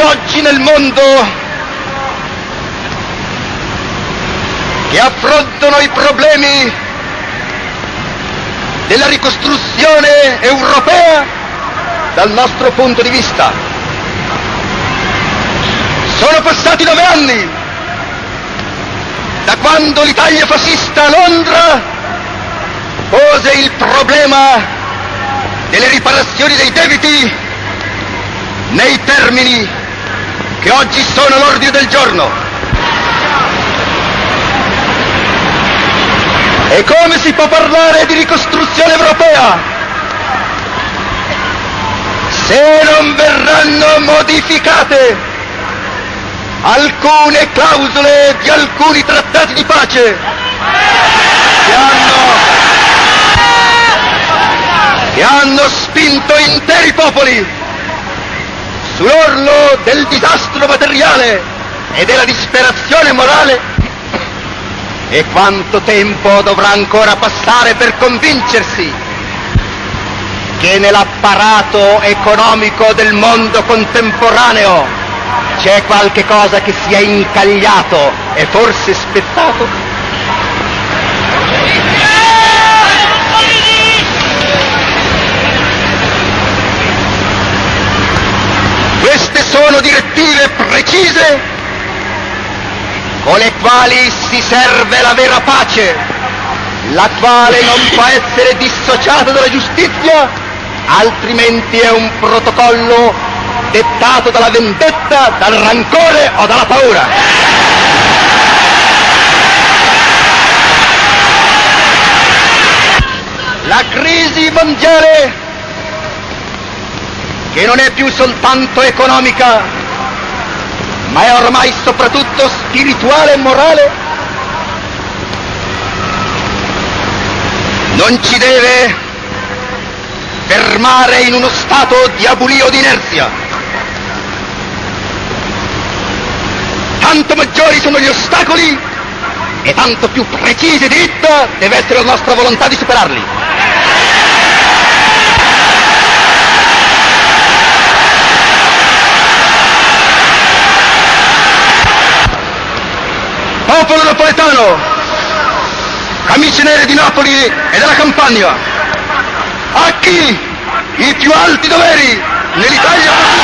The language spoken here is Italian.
oggi nel mondo che affrontano i problemi della ricostruzione europea dal nostro punto di vista. Sono passati nove anni da quando l'Italia fascista a Londra pose il problema delle riparazioni dei debiti nei termini che oggi sono all'ordine del giorno. E come si può parlare di ricostruzione europea se non verranno modificate alcune clausole di alcuni trattati di pace che hanno, che hanno spinto interi popoli sull'orlo del disastro materiale e della disperazione morale e quanto tempo dovrà ancora passare per convincersi che nell'apparato economico del mondo contemporaneo c'è qualche cosa che si è incagliato e forse spettato? Queste sono direttive precise con le quali si serve la vera pace, la quale non può essere dissociata dalla giustizia, altrimenti è un protocollo dettato dalla vendetta, dal rancore o dalla paura. La crisi mondiale, che non è più soltanto economica, ma è ormai soprattutto spirituale e morale, non ci deve fermare in uno stato di abulio di inerzia. Tanto maggiori sono gli ostacoli e tanto più precisa e dritta deve essere la nostra volontà di superarli. popolo napoletano, camicie nere di Napoli e della Campania, a chi i più alti doveri nell'Italia...